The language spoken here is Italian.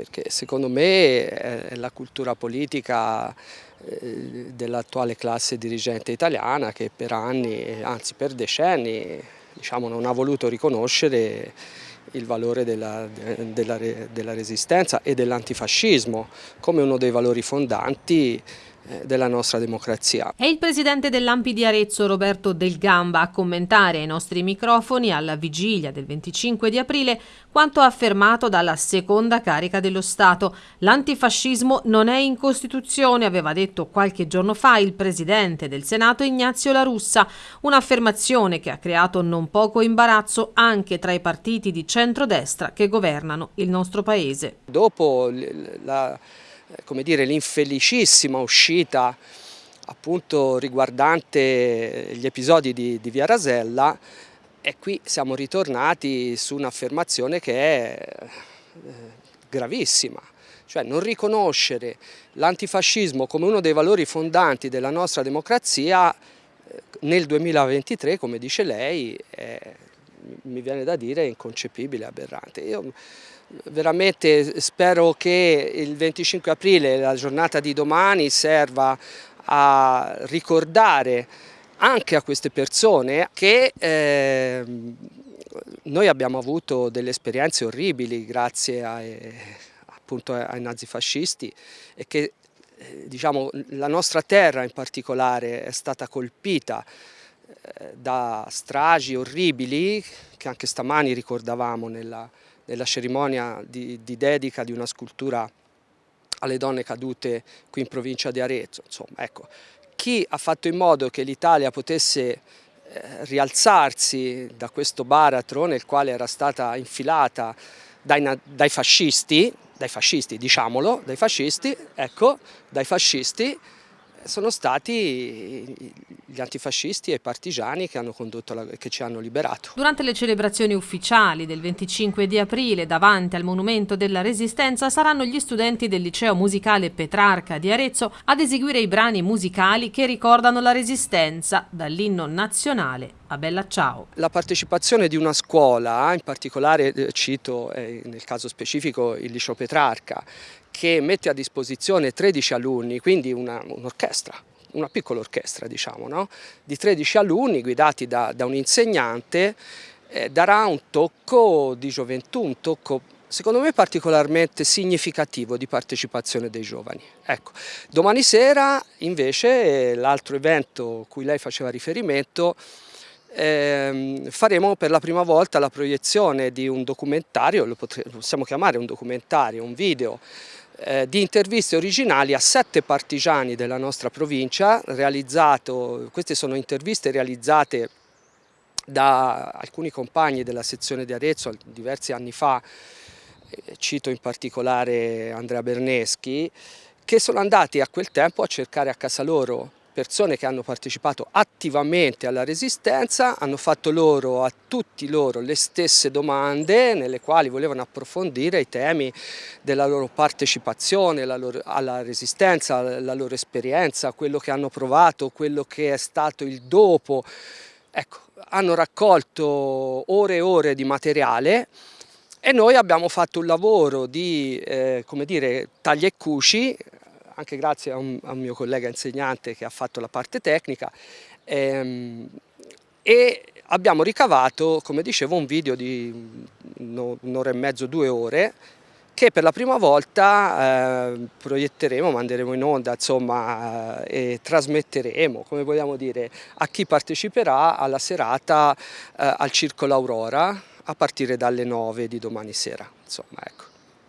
perché secondo me è la cultura politica eh, dell'attuale classe dirigente italiana che per anni, anzi per decenni, diciamo, non ha voluto riconoscere il valore della, della, della resistenza e dell'antifascismo come uno dei valori fondanti eh, della nostra democrazia. È il presidente dell'Ampi di Arezzo Roberto Del Gamba a commentare ai nostri microfoni alla vigilia del 25 di aprile quanto affermato dalla seconda carica dello Stato. L'antifascismo non è in Costituzione, aveva detto qualche giorno fa il presidente del Senato Ignazio La Russa, un'affermazione che ha creato non poco imbarazzo anche tra i partiti di centrodestra che governano il nostro paese. Dopo la eh, come dire, l'infelicissima uscita appunto riguardante gli episodi di, di Via Rasella. E qui siamo ritornati su un'affermazione che è eh, gravissima, cioè non riconoscere l'antifascismo come uno dei valori fondanti della nostra democrazia eh, nel 2023, come dice lei, è, mi viene da dire inconcepibile, aberrante. Io, veramente spero che il 25 aprile, la giornata di domani, serva a ricordare anche a queste persone che eh, noi abbiamo avuto delle esperienze orribili grazie ai, appunto ai nazifascisti e che eh, diciamo, la nostra terra in particolare è stata colpita eh, da stragi orribili che anche stamani ricordavamo nella, nella cerimonia di, di dedica di una scultura alle donne cadute qui in provincia di Arezzo. Insomma, ecco, chi ha fatto in modo che l'Italia potesse eh, rialzarsi da questo baratro nel quale era stata infilata dai, dai fascisti, dai fascisti diciamolo, dai fascisti, ecco, dai fascisti, sono stati gli antifascisti e i partigiani che, hanno la, che, ci hanno liberato. Durante le celebrazioni ufficiali del 25 di aprile davanti al Monumento della Resistenza saranno gli studenti del Liceo Musicale Petrarca di Arezzo ad eseguire i brani musicali che ricordano la Resistenza dall'inno nazionale a Bella Ciao. La partecipazione di una scuola, in particolare eh, cito eh, nel caso specifico il Liceo Petrarca, che mette a disposizione 13 alunni, quindi un'orchestra, una piccola orchestra diciamo, no? di 13 alunni guidati da, da un insegnante, eh, darà un tocco di gioventù, un tocco secondo me particolarmente significativo di partecipazione dei giovani. Ecco, domani sera invece l'altro evento cui lei faceva riferimento eh, faremo per la prima volta la proiezione di un documentario, lo, possiamo chiamare un documentario, un video, eh, di interviste originali a sette partigiani della nostra provincia, queste sono interviste realizzate da alcuni compagni della sezione di Arezzo diversi anni fa, eh, cito in particolare Andrea Berneschi, che sono andati a quel tempo a cercare a casa loro persone che hanno partecipato attivamente alla resistenza, hanno fatto loro, a tutti loro le stesse domande nelle quali volevano approfondire i temi della loro partecipazione loro, alla resistenza, la loro esperienza, quello che hanno provato, quello che è stato il dopo. Ecco, hanno raccolto ore e ore di materiale e noi abbiamo fatto un lavoro di eh, dire, taglia e cuci anche grazie a un, a un, mio collega insegnante che ha fatto la parte tecnica ehm, e abbiamo ricavato, come dicevo, un video di un'ora e mezzo, due ore che per la prima volta eh, proietteremo, manderemo in onda insomma, eh, e trasmetteremo, come vogliamo dire, a chi parteciperà alla serata eh, al Circolo Aurora a partire dalle 9 di domani sera. Insomma, ecco.